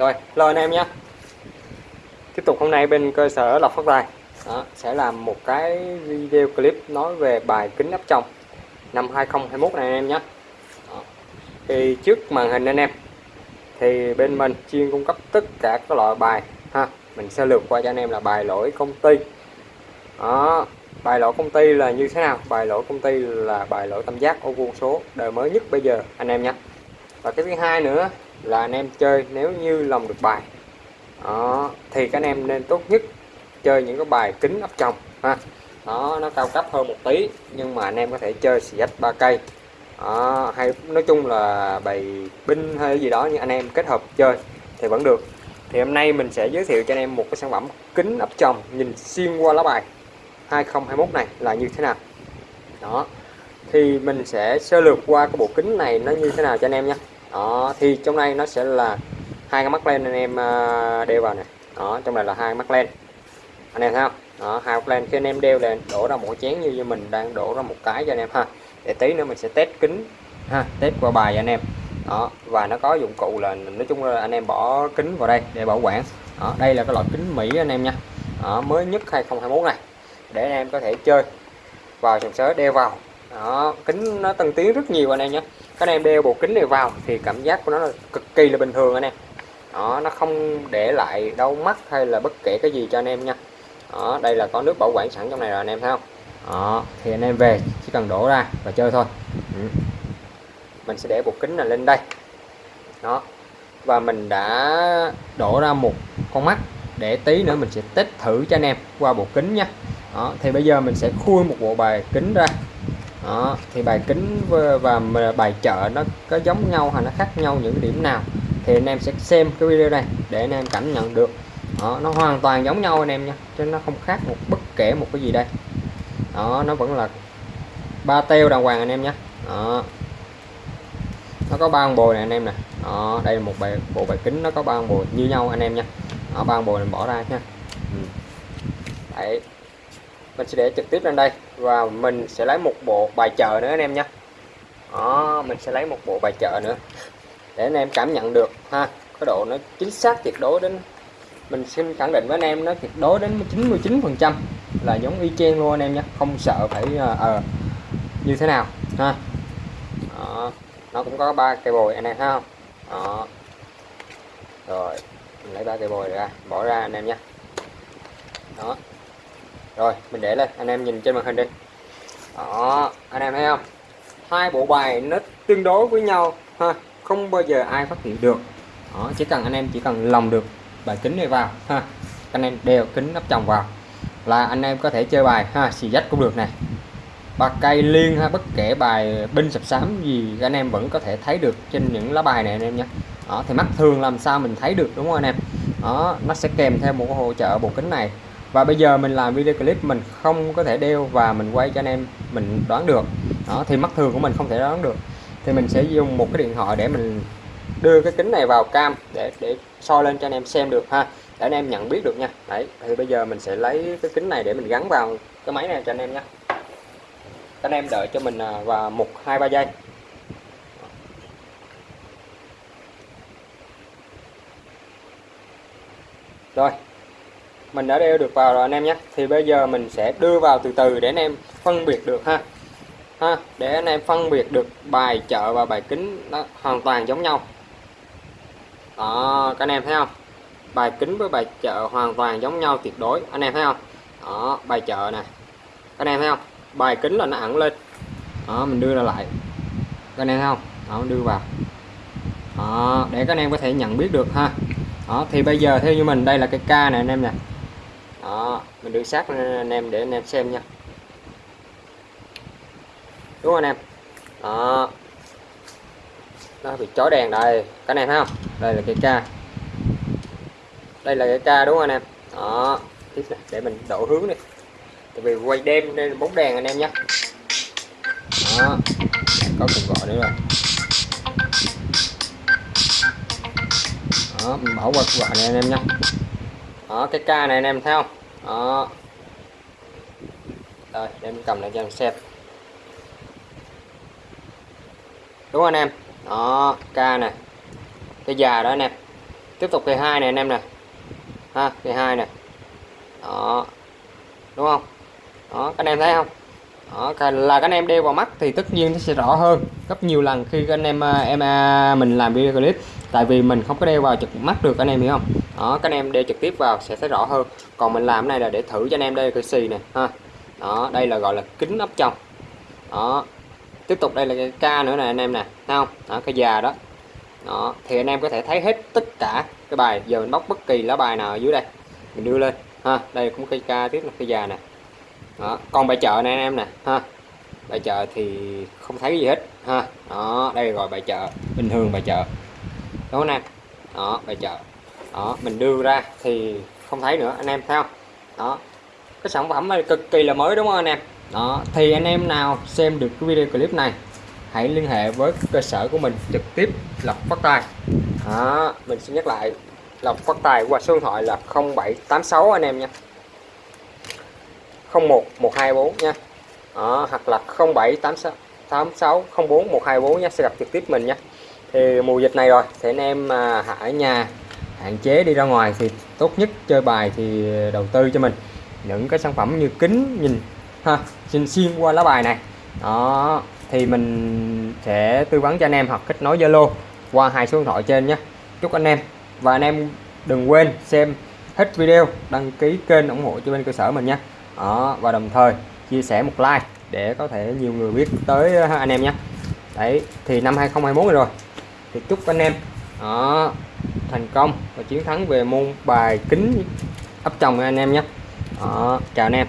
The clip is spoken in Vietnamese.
rồi lời anh em nhé. Tiếp tục hôm nay bên cơ sở lọc phát tài. Đó, sẽ làm một cái video clip nói về bài kính áp trong năm 2021 này anh em nhé. Đó. thì trước màn hình anh em thì bên mình chuyên cung cấp tất cả các loại bài ha mình sẽ lượt qua cho anh em là bài lỗi công ty. Đó bài lỗi công ty là như thế nào? Bài lỗi công ty là bài lỗi tam giác ô vuông số đời mới nhất bây giờ anh em nhé và cái thứ hai nữa là anh em chơi nếu như lòng được bài. Đó, thì các anh em nên tốt nhất chơi những cái bài kính ấp chồng ha. Đó nó cao cấp hơn một tí nhưng mà anh em có thể chơi xì ách ba cây đó, hay nói chung là bài binh hay gì đó nhưng anh em kết hợp chơi thì vẫn được. Thì hôm nay mình sẽ giới thiệu cho anh em một cái sản phẩm kính ấp chồng nhìn xuyên qua lá bài 2021 này là như thế nào. Đó thì mình sẽ sơ lược qua cái bộ kính này nó như thế nào cho anh em nhé đó thì trong đây nó sẽ là hai cái mắt len anh em à, đeo vào này. Đó trong này là hai mắt len. Anh em thấy không? Đó hai mắt len. Khi anh em đeo lên đổ ra một chén như như mình đang đổ ra một cái cho anh em ha. Để tí nữa mình sẽ test kính ha test qua bài cho anh em. Đó và nó có dụng cụ là nói chung là anh em bỏ kính vào đây để bảo quản. Đó, đây là cái loại kính Mỹ anh em nha. Đó, mới nhất 2021 này. Để anh em có thể chơi vào sòng sới đeo vào. Đó kính nó tân tiến rất nhiều anh em nhé các anh em đeo bộ kính này vào thì cảm giác của nó là cực kỳ là bình thường anh em. Đó, nó không để lại đau mắt hay là bất kể cái gì cho anh em nha. Đó, đây là có nước bảo quản sẵn trong này rồi anh em thấy không? Đó, thì anh em về, chỉ cần đổ ra và chơi thôi. Ừ. mình sẽ để bộ kính này lên đây. Đó, và mình đã đổ ra một con mắt. Để tí nữa mình sẽ test thử cho anh em qua bộ kính nha. Đó, thì bây giờ mình sẽ khui một bộ bài kính ra đó thì bài kính và bài chợ nó có giống nhau hay nó khác nhau những điểm nào? Thì anh em sẽ xem cái video này để anh em cảm nhận được. Đó, nó hoàn toàn giống nhau anh em nha chứ nó không khác một bất kể một cái gì đây. Đó nó vẫn là ba teo đàng hoàng anh em nhé. Đó. Nó có ba bồi này anh em nè. Đó đây là một bài bộ bài kính nó có ba bồi như nhau anh em nha. Ba bồi mình bỏ ra nha. Ừ. đấy mình sẽ để trực tiếp lên đây. Và mình sẽ lấy một bộ bài chợ nữa anh em nhé. Đó mình sẽ lấy một bộ bài chợ nữa. Để anh em cảm nhận được ha cái độ nó chính xác tuyệt đối đến. Mình xin khẳng định với anh em nó tuyệt đối đến 99 phần trăm là giống y chang luôn anh em nhé. Không sợ phải uh, uh, như thế nào ha. Đó. nó cũng có ba cây bồi anh em thấy không? Đó. rồi mình lấy ba cây bồi ra bỏ ra anh em nhé. Đó rồi mình để lên. Anh em nhìn trên màn hình đi. Đó anh em thấy không? Hai bộ bài nó tương đối với nhau ha. Không bao giờ ai phát hiện được. Đó, chỉ cần anh em chỉ cần lòng được bài kính này vào ha. Anh em đeo kính nắp chồng vào là anh em có thể chơi bài ha xì dách cũng được này ba cây liên ha bất kể bài binh sập sám gì anh em vẫn có thể thấy được trên những lá bài này anh em nhé. Đó thì mắt thường làm sao mình thấy được đúng không anh em? Đó nó sẽ kèm theo một hỗ trợ bộ kính này và bây giờ mình làm video clip, mình không có thể đeo và mình quay cho anh em mình đoán được. Đó, thì mắt thường của mình không thể đoán được. Thì mình sẽ dùng một cái điện thoại để mình đưa cái kính này vào cam để để soi lên cho anh em xem được ha, để anh em nhận biết được nha. Đấy, thì bây giờ mình sẽ lấy cái kính này để mình gắn vào cái máy này cho anh em nhé. Anh em đợi cho mình à, vào một, hai, ba giây. Rồi mình đã đeo được vào rồi anh em nhé. Thì bây giờ mình sẽ đưa vào từ từ để anh em phân biệt được ha. Ha để anh em phân biệt được bài chợ và bài kính nó hoàn toàn giống nhau. Đó các anh em thấy không? Bài kính với bài chợ hoàn toàn giống nhau tuyệt đối anh em thấy không? Đó bài chợ nè. Các anh em thấy không? Bài kính là nó ẩn lên. Đó mình đưa ra lại. Các anh em thấy không? Đó đưa vào. Đó, để các anh em có thể nhận biết được ha. Đó thì bây giờ theo như mình đây là cái ca này anh em nè đó, mình đưa sát lên anh em để anh em xem nha. Đúng không anh em? Đó. Nó bị chói đèn đây. Cái này thấy không? Đây là cái ca. Đây là cái ca đúng không anh em? Đó. Tiếp này để mình đổ hướng đi. Tại vì quay đêm nên bóng đèn anh em nhé đó. Có cuộc gọi nữa rồi. Đó, mình bỏ qua cuộc gọi này anh em nhé đó, cái ca này anh em thấy không? Đó. Rồi để cầm lại cho em xem. Đúng anh em? Đó, ca này. Cái già đó anh em. Tiếp tục cây hai này anh em này. ha cây hai này. đó. Đúng không? Đó, các anh em thấy không? Đó là các anh em đeo vào mắt thì tất nhiên nó sẽ rõ hơn gấp nhiều lần khi các anh em à, em à, mình làm video clip. Tại vì mình không có đeo vào trực mắt được anh em hiểu không? Đó, các anh em đeo trực tiếp vào sẽ thấy rõ hơn. Còn mình làm này là để thử cho anh em đây cái xì nè, ha. Đó, đây là, gọi là, kính ấp trong đó, tiếp tục đây là cái ca nữa nè, anh em nè, thấy không? Đó, cái già đó. Đó, thì anh em có thể thấy hết tất cả cái bài. Giờ mình bóc bất kỳ lá bài nào ở dưới đây, mình đưa lên, ha. Đây cũng cây ca tiếp là cây già nè đó còn bài chợ này anh em nè ha. Bài chợ thì không thấy gì hết ha. Đó đây gọi bài chợ bình thường bài chợ. Đúng không anh em đó bài chợ. Đó mình đưa ra thì không thấy nữa anh em thấy không? Đó. Cái sản phẩm này cực kỳ là mới đúng không anh em? Đó thì anh em nào xem được cái video clip này hãy liên hệ với cơ sở của mình trực tiếp lọc phát tài. Đó, mình xin nhắc lại lọc phát tài qua số điện thoại là 0786 anh em nha. 01 124 nha. Đó, hoặc là 0786 86 04 124 nha. Sẽ gặp trực tiếp mình nha. Thì mùa dịch này rồi thì anh em mà ở nhà hạn chế đi ra ngoài thì tốt nhất chơi bài thì đầu tư cho mình. Những cái sản phẩm như kính nhìn ha xin xuyên qua lá bài này. Đó thì mình sẽ tư vấn cho anh em hoặc kết nối Zalo qua hai số điện thoại trên nhé. Chúc anh em và anh em đừng quên xem hết video đăng ký kênh ủng hộ cho bên cơ sở mình nhé đó và đồng thời chia sẻ một like để có thể nhiều người biết tới ờ, anh em nhé. Đấy thì năm 2021 này rồi. Thì chúc anh em đó, thành công và chiến thắng về môn bài kính ấp chồng anh em nhé. Đó, chào anh em.